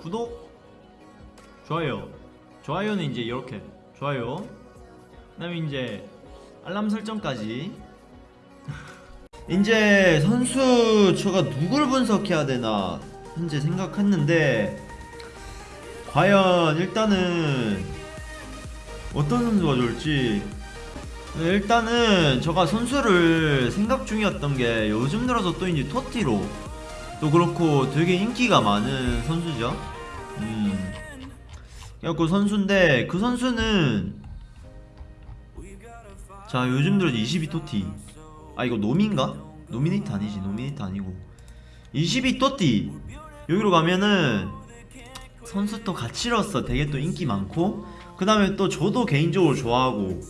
구독 좋아요. 좋아요는 이제 이렇게. 좋아요. 그 다음에 이제 알람 설정까지. 이제 선수 제가 누굴 분석해야 되나 현재 생각했는데 과연 일단은 어떤 선수가 좋을지. 일단은 제가 선수를 생각 중이었던 게 요즘 들어서 또 이제 토티로 또 그렇고 되게 인기가 많은 선수죠. 음. 그래갖고 선수인데 그 선수는 자 요즘 들어 22TOTY 아 이거 노민가? nominate 아니지 노미네이트 아니고 22TOTY 여기로 가면은 선수 또 가치로서 되게 또 인기 많고 그 다음에 또 저도 개인적으로 좋아하고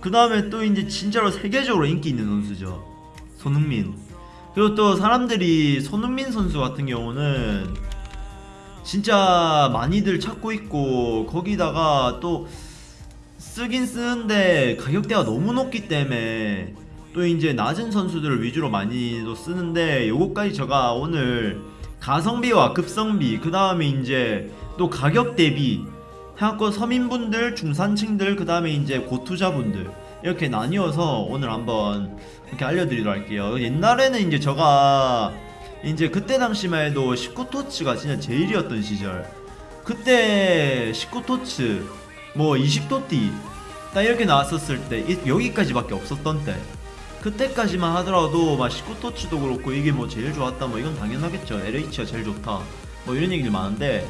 그 다음에 또 이제 진짜로 세계적으로 인기 있는 선수죠 손흥민 그리고 또 사람들이 손흥민 선수 같은 경우는 진짜 많이들 찾고 있고 거기다가 또 쓰긴 쓰는데 가격대가 너무 높기 때문에 또 이제 낮은 선수들을 위주로 많이도 쓰는데 요거까지 제가 오늘 가성비와 급성비 그 다음에 이제 또 가격 대비 해갖고 서민분들 중산층들 그 다음에 이제 고투자분들 이렇게 나뉘어서 오늘 한번 이렇게 알려드리도록 할게요. 옛날에는 이제 제가 이제 그때 당시만 해도 19토츠가 진짜 제일이었던 시절. 그때 19토츠 뭐 20토티 딱 이렇게 나왔었을 때 이- 여기까지밖에 없었던 때. 그때까지만 하더라도 막 19토츠도 그렇고 이게 뭐 제일 좋았다 뭐 이건 당연하겠죠. LH가 제일 좋다 뭐 이런 얘기들 많은데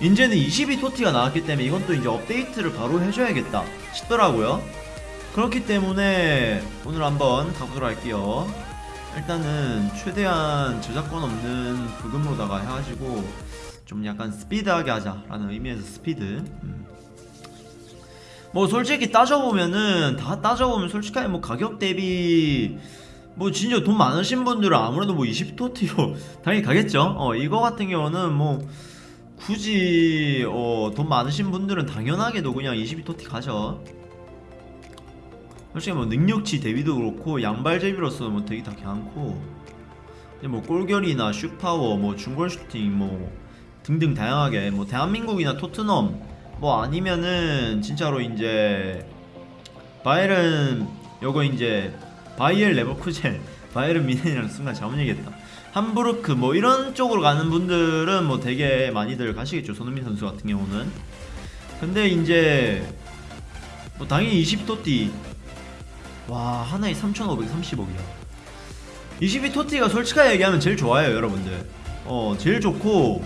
이제는 22토티가 나왔기 때문에 이건 또 이제 업데이트를 바로 해줘야겠다 싶더라고요 그렇기 때문에 오늘 한번 가보도록 할게요. 일단은 최대한 저작권 없는 부금으로다가 해가지고 좀 약간 스피드하게 하자라는 의미에서 스피드. 음. 뭐 솔직히 따져보면은 다 따져보면 솔직하게 뭐 가격 대비 뭐 진짜 돈 많으신 분들은 아무래도 뭐 20토티로 당연히 가겠죠. 어 이거 같은 경우는 뭐 굳이 어, 돈 많으신 분들은 당연하게도 그냥 22TOTY 가죠 솔직히 뭐 능력치 대비도 그렇고 양발잡이로서 뭐 되게 다 괜찮고 뭐 골결이나 슛파워 뭐 중골 슈팅 뭐 등등 다양하게 뭐 대한민국이나 토트넘 뭐 아니면은 진짜로 이제 바이에른 요거 이제 바이엘 레버쿠젠 바이에른 뮌헨이라는 순간 잘못 얘기했다. 함부르크 뭐 이런 쪽으로 가는 분들은 뭐 되게 많이들 가시겠죠. 손흥민 선수 같은 경우는. 근데 이제 뭐 당연히 20토티 와 하나에 3,530억이야. 22 토티가 솔직하게 얘기하면 제일 좋아요 여러분들. 어 제일 좋고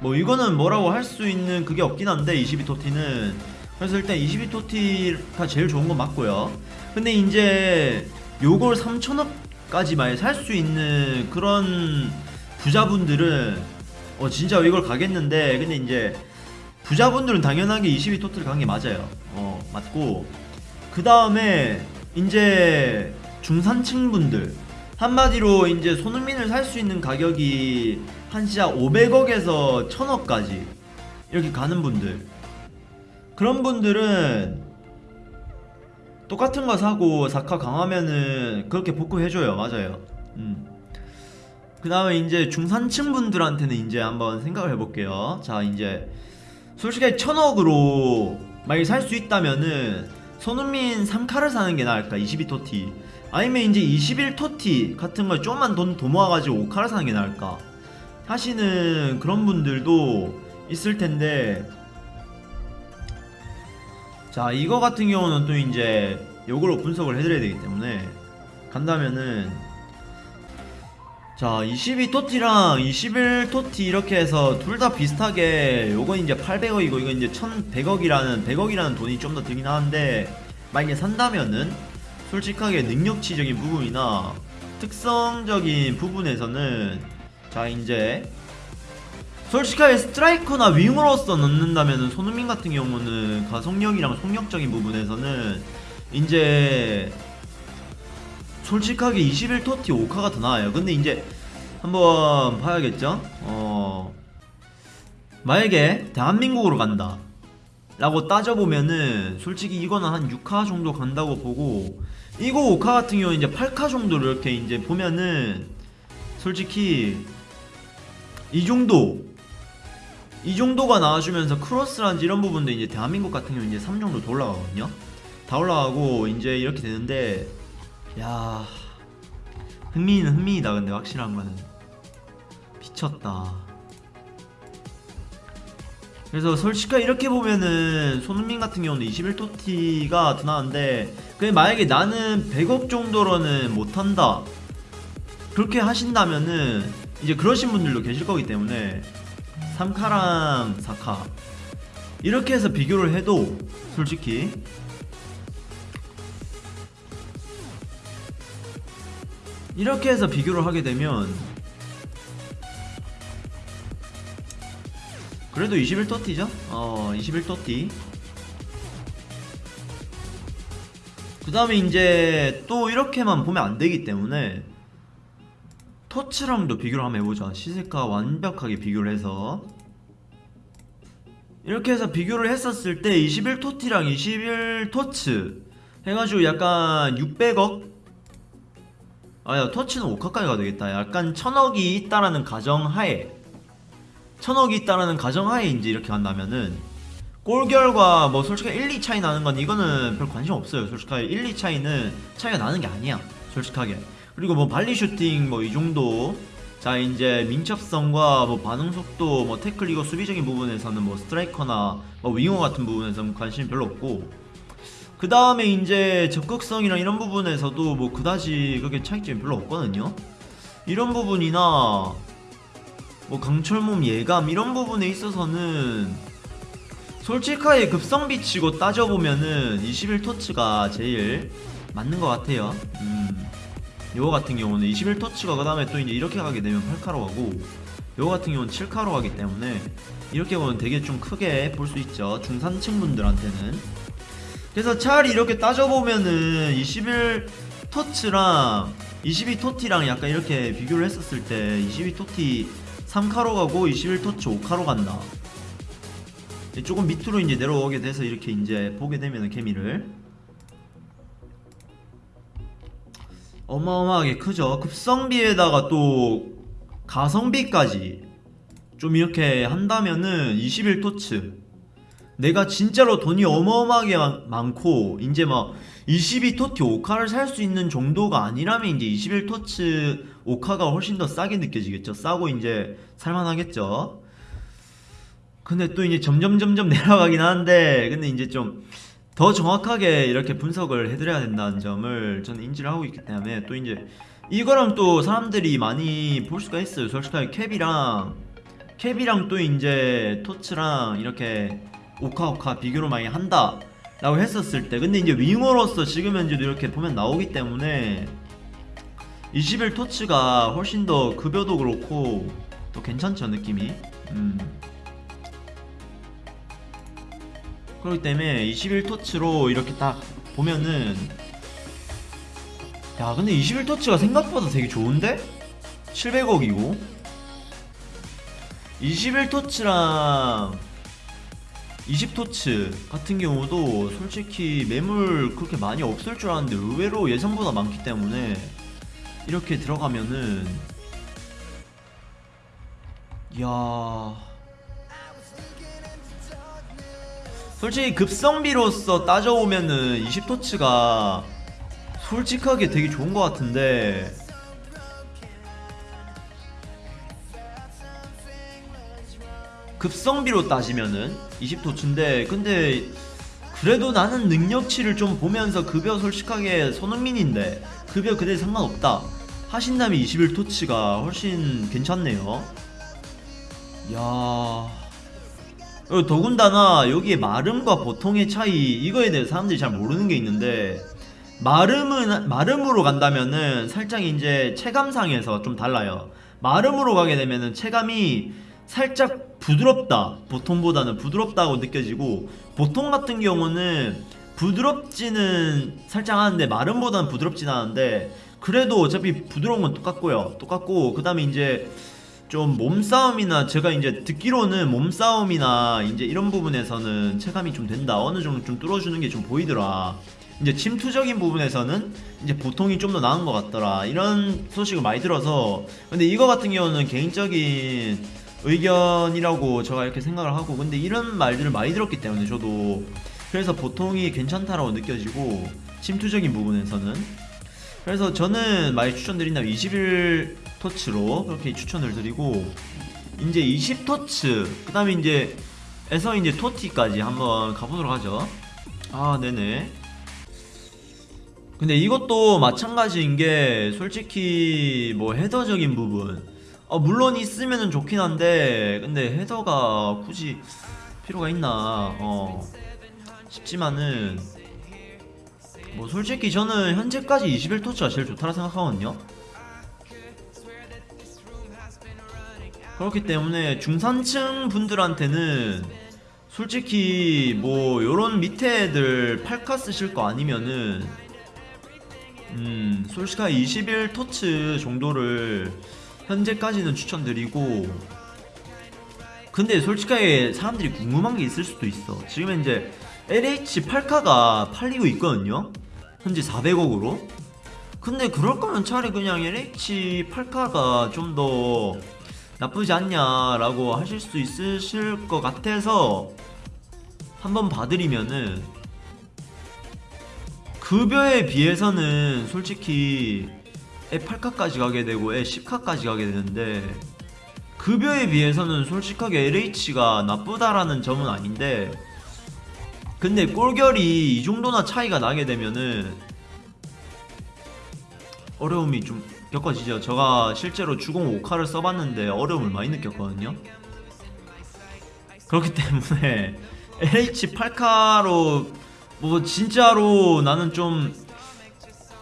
뭐 이거는 뭐라고 할 수 있는 그게 없긴 한데 22 토티는. 그래서 일단 22 토티가 제일 좋은 건 맞고요. 근데 이제 요걸 3천억까지 살수 있는 그런 부자분들은 어 진짜 이걸 가겠는데 근데 이제 부자분들은 당연하게 22 토트를 간 게 맞아요. 어 맞고 그 다음에 이제 중산층 분들 한마디로 이제 손흥민을 살 수 있는 가격이 한 진짜 500억에서 1000억까지 이렇게 가는 분들. 그런 분들은 똑같은 거 사고 사카 강하면은 그렇게 복구해줘요. 맞아요. 음. 그 다음에 이제 중산층 분들한테는 이제 한번 생각을 해볼게요. 자 이제 솔직히 천억으로 만약에 살 수 있다면은 손흥민 3카를 사는 게 나을까? 22토티. 아니면 이제 21토티 같은 걸 좀만 돈더 모아가지고 5카를 사는 게 나을까? 하시는 그런 분들도 있을 텐데. 자 이거 같은 경우는 또 이제 요걸로 분석을 해드려야 되기 때문에 간다면은 자 22토티랑 21토티 이렇게 해서 둘 다 비슷하게 요건 이제 800억이고 이건 이제 1100억이라는 100억이라는 돈이 좀 더 들긴 하는데 만약에 산다면은 솔직하게 능력치적인 부분이나 특성적인 부분에서는 자 이제 솔직하게 스트라이커나 윙으로서 넣는다면은 손흥민 같은 경우는 가속력이랑 속력적인 부분에서는 이제 솔직하게 21토티 5카가 더 나아요. 근데 이제 한번 봐야겠죠? 어 만약에 대한민국으로 간다. 라고 따져보면은 솔직히 이거는 한 6카 정도 간다고 보고 이거 5카 같은 경우는 이제 8카 정도를 이렇게 이제 보면은 솔직히 이 정도 이 정도가 나와주면서 크로스란지 이런 부분도 이제 대한민국 같은 경우 이제 3 정도 더 올라가거든요. 다 올라가고 이제 이렇게 되는데 야 흥미는 흥미이다 근데 확실한 거는. 미쳤다. 그래서 솔직하게 이렇게 보면은 손흥민 같은 경우는 21토티가 더 나은데 그게 만약에 나는 100억 정도로는 못한다. 그렇게 하신다면은 이제 그러신 분들도 계실 거기 때문에 3카랑 4카. 이렇게 해서 비교를 해도 솔직히 이렇게 해서 비교를 하게 되면 그래도 21토티죠? 어 21토티 그 다음에 이제 또 이렇게만 보면 안 되기 때문에 토츠랑도 비교를 한번 해보자 시세가 완벽하게 비교를 해서 이렇게 해서 비교를 했었을 때 21토티랑 21토츠 해가지고 약간 600억? 아야 토치는 5카까지 가도 되겠다. 약간 천억이 있다라는 가정하에 천억이 있다라는 가정하에 이제 이렇게 간다면은 골 결과 뭐 솔직히 1, 2 차이 나는 건 이거는 별 관심 없어요. 솔직하게 1, 2 차이는 차이가 나는 게 아니야. 솔직하게. 그리고 뭐 발리 슈팅 뭐 이 정도. 자 이제 민첩성과 뭐 반응 속도 뭐 태클 이거 수비적인 부분에서는 뭐 스트라이커나 뭐 윙어 같은 부분에서는 관심이 별로 없고 그 다음에 이제 적극성이랑 이런 부분에서도 뭐 그다지 그렇게 차이점이 별로 없거든요. 이런 부분이나 뭐 강철몸 예감 이런 부분에 있어서는 솔직하게 급성비 치고 따져보면은 21토츠가 제일 맞는 것 같아요. 음. 요거 같은 경우는 21토츠가 그 다음에 또 이제 이렇게 가게 되면 8카로 가고 요거 같은 경우는 7카로 가기 때문에 이렇게 보면 되게 좀 크게 볼 수 있죠. 중산층 분들한테는 그래서 차라리 이렇게 따져보면은 21토츠랑 22토티랑 약간 이렇게 비교를 했었을 때 22토티 3카로 가고 21토치 5카로 간다. 조금 밑으로 이제 내려오게 돼서 이렇게 이제 보게 되면 케미를. 어마어마하게 크죠. 급성비에다가 또 가성비까지 좀 이렇게 한다면은 21토츠 내가 진짜로 돈이 어마어마하게 많- 많고 이제 막 22토티 5카를 살 수 있는 정도가 아니라면 이제 21토치 5카가 훨씬 더 싸게 느껴지겠죠. 싸고 이제 살만하겠죠. 근데 또 이제 점점 점점 내려가긴 하는데 근데 이제 좀 더 정확하게 이렇게 분석을 해드려야 된다는 점을 저는 인지를 하고 있기 때문에 또 이제 이거랑 또 사람들이 많이 볼 수가 있어요. 솔직하게 캡이랑 캡이랑 또 이제 토츠랑 이렇게 오카 오카 비교를 많이 한다 라고 했었을 때 근데 이제 윙어로서 지금 현재도 이렇게 보면 나오기 때문에 21 토츠가 훨씬 더 급여도 그렇고 또 괜찮죠 느낌이 음. 그렇기 때문에 21 토츠로 이렇게 딱 보면은 야 근데 21 토츠가 생각보다 되게 좋은데? 700억이고 21 토츠랑 20토츠 같은 경우도 솔직히 매물 그렇게 많이 없을 줄 알았는데 의외로 예상보다 많기 때문에 이렇게 들어가면은 이야. 솔직히 급성비로서 따져보면은 20토츠가 솔직하게 되게 좋은 것 같은데 급성비로 따지면은 20토츠인데 근데 그래도 나는 능력치를 좀 보면서 급여 솔직하게 손흥민인데 급여 그대 상관없다. 하신다면 21토치가 훨씬 괜찮네요. 야. 그리고 더군다나 여기에 마름과 보통의 차이 이거에 대해 사람들이 잘 모르는 게 있는데 마름은 마름으로 간다면은 살짝 이제 체감상에서 좀 달라요. 마름으로 가게 되면은 체감이 살짝 부드럽다. 보통보다는 부드럽다고 느껴지고 보통 같은 경우는 부드럽지는 살짝 하는데 마름보다는 부드럽진 않은데 그래도 어차피 부드러운 건 똑같고요. 똑같고 그 다음에 이제 좀 몸싸움이나 제가 이제 듣기로는 몸싸움이나 이제 이런 부분에서는 체감이 좀 된다. 어느 정도 좀 뚫어주는 게 좀 보이더라. 이제 침투적인 부분에서는 이제 보통이 좀 더 나은 것 같더라. 이런 소식을 많이 들어서 근데 이거 같은 경우는 개인적인 의견이라고 제가 이렇게 생각을 하고 근데 이런 말들을 많이 들었기 때문에 저도 그래서 보통이 괜찮다라고 느껴지고 침투적인 부분에서는. 그래서 저는 많이 추천드린다면 21 터치로 그렇게 추천을 드리고 이제 20 터치 그 다음에 이제 에서 이제 토티까지 한번 가보도록 하죠. 아 네네. 근데 이것도 마찬가지인 게 솔직히 뭐 헤더적인 부분 어 물론 있으면은 좋긴 한데 근데 헤더가 굳이 필요가 있나 어. 싶지만은 뭐 솔직히 저는 현재까지 21토치가 제일 좋다고 생각하거든요. 그렇기 때문에 중산층 분들한테는 솔직히 뭐 요런 밑에 애들 팔카 쓰실 거 아니면은 음 솔직하게 21 토츠 정도를 현재까지는 추천드리고 근데 솔직하게 사람들이 궁금한 게 있을 수도 있어. 지금 현재 LH 8카가 팔리고 있거든요. 현재 400억으로. 근데 그럴 거면 차라리 그냥 LH 8카가 좀 더 나쁘지 않냐라고 하실 수 있으실 것 같아서 한번 봐드리면은 급여에 비해서는 솔직히 애 8카까지 가게 되고 애 10카까지 가게 되는데 급여에 비해서는 솔직하게 LH가 나쁘다라는 점은 아닌데 근데 꼴결이 이 정도나 차이가 나게 되면은 어려움이 좀 겪어지죠. 제가 실제로 주공 5카를 써봤는데 어려움을 많이 느꼈거든요. 그렇기 때문에 LH 8카로 뭐 진짜로 나는 좀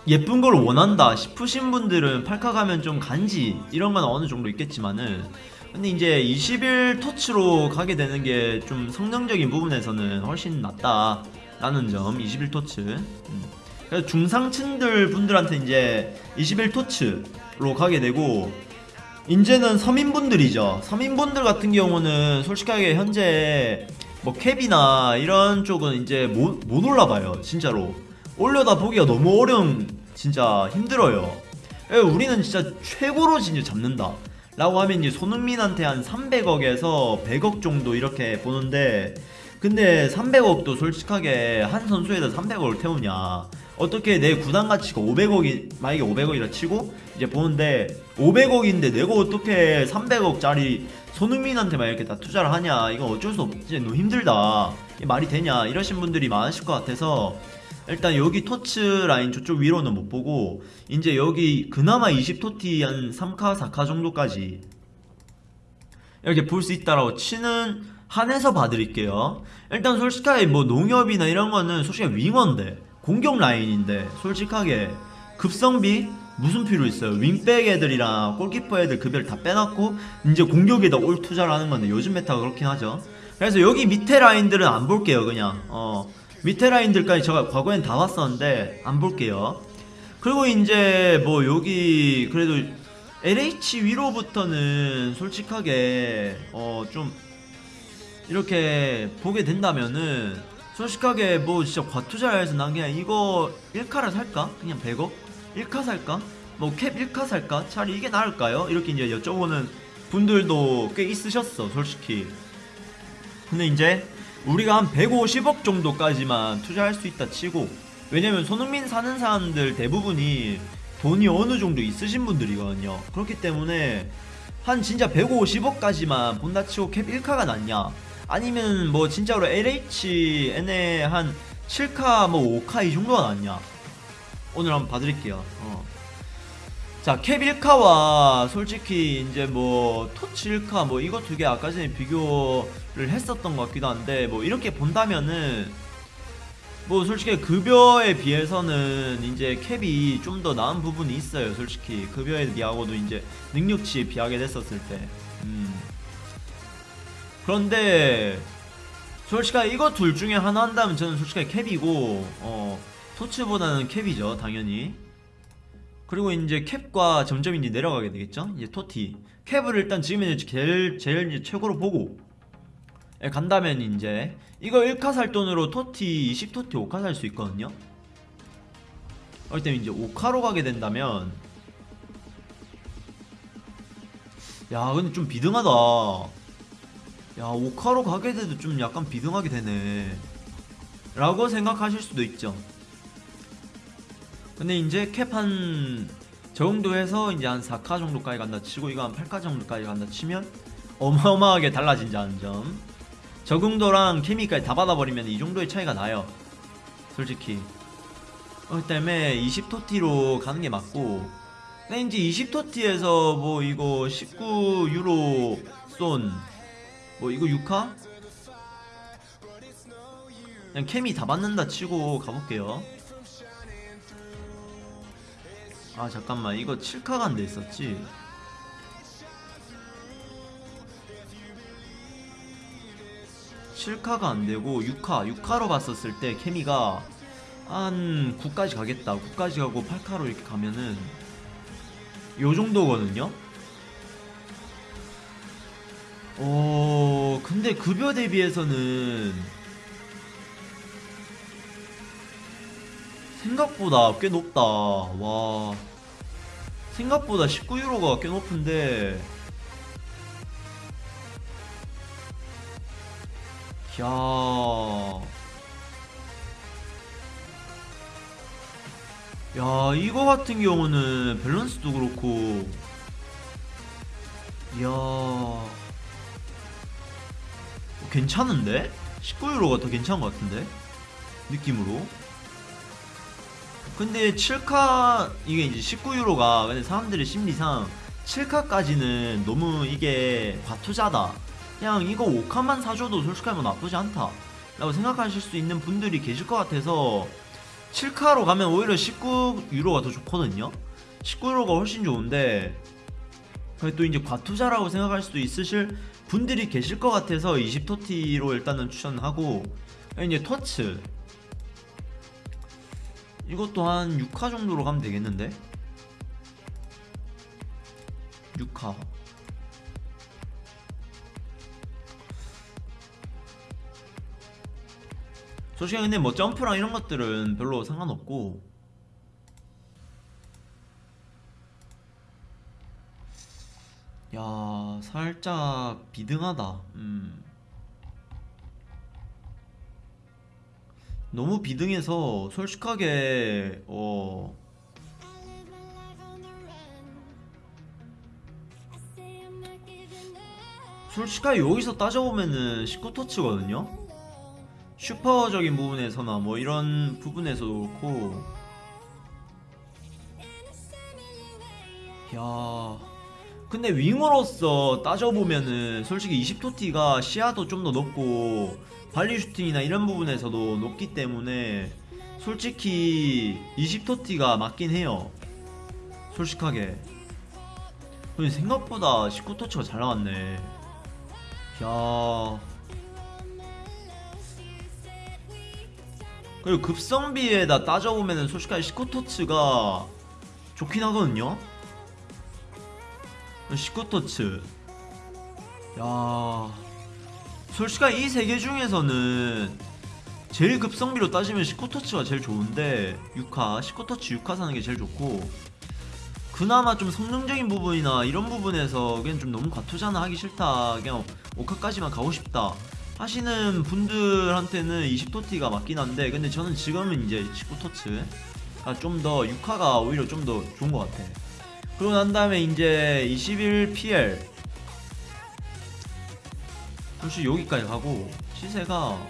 예쁜 걸 원한다 싶으신 분들은 8카 가면 좀 간지 이런 건 어느 정도 있겠지만은 근데 이제 21 터치로 가게 되는 게 좀 성능적인 부분에서는 훨씬 낫다 라는 점21 터치. 음. 그래서 중상층들 분들한테 이제 21 터치로 가게 되고 이제는 서민분들이죠. 서민분들 같은 경우는 솔직하게 현재 뭐 캡이나 이런 쪽은 이제 못, 못 올라봐요 진짜로. 올려다 보기가 너무 어려운 진짜 힘들어요. 예, 우리는 진짜 최고로 진짜 잡는다. 라고 하면 이제 손흥민한테 한 300억에서 100억 정도 이렇게 보는데 근데 300억도 솔직하게 한 선수에다 300억을 태우냐. 어떻게 내 구단 가치가 500억이 만약에 500억이라 치고 이제 보는데 500억인데 내가 어떻게 300억짜리 손흥민한테만 이렇게 다 투자를 하냐. 이건 어쩔 수 없지. 너무 힘들다. 말이 되냐. 이러신 분들이 많으실 것 같아서 일단 여기 토츠 라인 저쪽 위로는 못 보고 이제 여기 그나마 20토티 한 3카 4카 정도까지 이렇게 볼 수 있다라고 치는 한해서 봐드릴게요. 일단 솔직하게 뭐 농협이나 이런 거는 솔직히 윙어인데 공격 라인인데 솔직하게 급성비 무슨 필요 있어요? 윙백 애들이랑 골키퍼 애들 급여를 다 빼놨고 이제 공격에다 all 투자를 하는 건데 요즘 meta가 그렇긴 하죠. 그래서 여기 밑에 라인들은 안 볼게요 그냥. 어 밑에 라인들까지 제가 과거엔 다 봤었는데 안 볼게요 그리고 이제 뭐 여기 그래도 LH 위로부터는 솔직하게 어 좀 이렇게 보게 된다면은 솔직하게 뭐 진짜 과투자를 해서 난 그냥 이거 1카를 살까? 그냥 100억? 1카 살까? 뭐 캡 1카 살까? 차라리 이게 나을까요? 이렇게 이제 여쭤보는 분들도 꽤 있으셨어 솔직히 근데 이제 우리가 한 150억 정도까지만 투자할 수 있다 치고 왜냐면 손흥민 사는 사람들 대부분이 돈이 어느 정도 있으신 분들이거든요. 그렇기 때문에 한 진짜 150억까지만 본다 치고 캡 1카가 낫냐? 아니면 뭐 진짜로 LHN에 한 7카 뭐 5카 이 정도가 낫냐? 오늘 한번 봐드릴게요. 어. 자, 캡 1카와 솔직히 이제 뭐 토치 1카 뭐 이거 두 개 아까 전에 비교를 했었던 것 같기도 한데 뭐 이렇게 본다면은 뭐 솔직히 급여에 비해서는 이제 캡이 좀 더 나은 부분이 있어요. 솔직히 급여에 비하고도 이제 능력치에 비하게 됐었을 때. 음. 그런데 솔직히 이거 둘 중에 하나 한다면 저는 솔직히 캡이고 어 토치보다는 캡이죠, 당연히. 그리고 이제 캡과 점점 이제 내려가게 되겠죠? 이제 토티 캡을 일단 지금 이제 제일 제일 이제 최고로 보고 예, 간다면 이제 이거 1카 살 돈으로 토티 20토티 5카 살 수 있거든요. 그렇기 때문에 이제 5카로 가게 된다면. 야 근데 좀 비등하다. 야 오카로 가게 돼도 좀 약간 비등하게 되네. 라고 생각하실 수도 있죠. 근데 이제 캡한 정도 해서 이제 한 4카 정도까지 간다 치고 이거 한 8카 정도까지 간다 치면 어마어마하게 달라진다는 점 적응도랑 케미까지 다 받아버리면 이 정도의 차이가 나요. 솔직히. 어, 그 때문에 20토티로 가는 게 맞고. 이제 20토티에서 뭐 이거 19유로 쏜뭐 이거 6카? 그냥 케미 다 받는다 치고 가볼게요. 아 잠깐만. 이거 7카가 안돼 있었지 칠카가 안되고 6카 6카로 봤었을 때 케미가 한 9까지 가겠다. 9까지 가고 8카로 이렇게 가면은 요 정도거든요. 어 근데 급여 대비해서는 생각보다 꽤 높다. 와 생각보다 19유로가 꽤 높은데 야. 야, 이거 같은 경우는 밸런스도 그렇고. 이야. 괜찮은데? 19유로가 더 괜찮은 것 같은데? 느낌으로. 근데 7카, 이게 이제 19유로가, 근데 사람들의 심리상 7카까지는 너무 이게 과투자다. 그냥 이거 5칸만 사줘도 솔직하게 뭐 나쁘지 않다. 라고 생각하실 수 있는 분들이 계실 것 같아서 7카로 가면 오히려 19유로가 더 좋거든요. 19유로가 훨씬 좋은데 또 이제 과투자라고 생각할 수도 있으실 분들이 계실 것 같아서 20토티로 일단은 추천하고 이제 터츠. 이것도 한 6카 정도로 가면 되겠는데? 6카 솔직히 근데 뭐 점프랑 이런 것들은 별로 상관없고. 야 살짝 비등하다. 음. 너무 비등해서 솔직하게 어. 솔직하게 여기서 따져보면은 19터치거든요 슈퍼적인 부분에서나 뭐 이런 부분에서도 그렇고. 야 근데 윙어로서 따져보면은 솔직히 20토티가 시야도 좀 더 높고 발리 슈팅이나 이런 부분에서도 높기 때문에 솔직히 20토티가 맞긴 해요. 솔직하게. 근데 생각보다 19토치가 잘 나왔네. 야 그리고 급성비에다 따져보면은 솔직하게 시코토츠가 좋긴 하거든요? 19터츠. 야 솔직하게 이세 개 중에서는 제일 급성비로 따지면 19터치가 제일 좋은데 6카 19터치 6카 사는 게 제일 좋고 그나마 좀 성능적인 부분이나 이런 부분에서 그냥 좀 너무 과투자나 하기 싫다. 그냥 5카까지만 가고 싶다 하시는 분들한테는 20토티가 맞긴 한데 근데 저는 지금은 이제 19토츠가 좀 더 6화가 오히려 좀 더 좋은 것 같아. 그러고 난 다음에 이제 21PL 혹시 여기까지 가고 시세가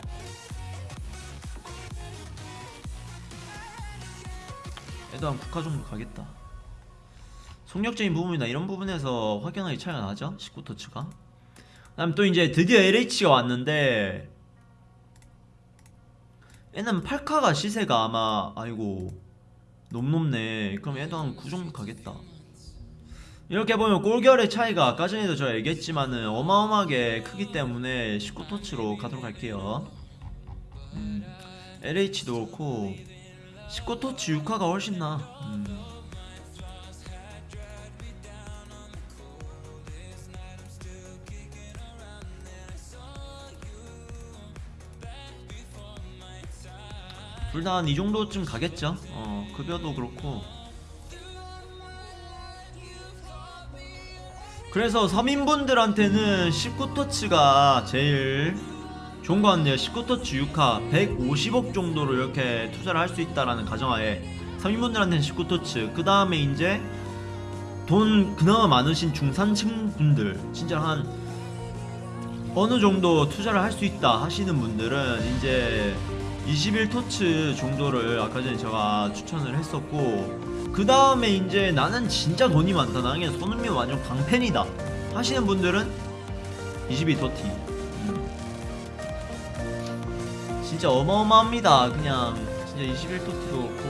한 9카 정도 가겠다. 속력적인 부분이나 이런 부분에서 확연하게 차이가 나죠? 19토츠가 다음 또 이제 드디어 LH가 왔는데 얘는 8카가 시세가 아마 아이고 너무 높네. 그럼 얘도 한 9 정도 가겠다. 이렇게 보면 골결의 차이가 아까 전에도 제가 얘기했지만은 어마어마하게 크기 때문에 19토치로 가도록 할게요. 음, LH도 그렇고 19토치 6화가 훨씬 나. 음. 둘 다 한 이 정도쯤 가겠죠? 어 급여도 그렇고. 그래서 서민분들한테는 19터치가 제일 좋은 것 같네요. 19터치 6화 150억 정도로 이렇게 투자를 할 수 있다라는 가정하에 서민분들한테는 19터치. 그 다음에 이제 돈 그나마 많으신 중산층 분들 진짜 한 어느 정도 투자를 할 수 있다 하시는 분들은 이제 21토츠 정도를 아까 전에 제가 추천을 했었고 그 다음에 이제 나는 진짜 돈이 많다. 나는 손흥민 완전 광팬이다 하시는 분들은 22토티. 음. 진짜 어마어마합니다. 그냥 진짜 21토티도 그렇고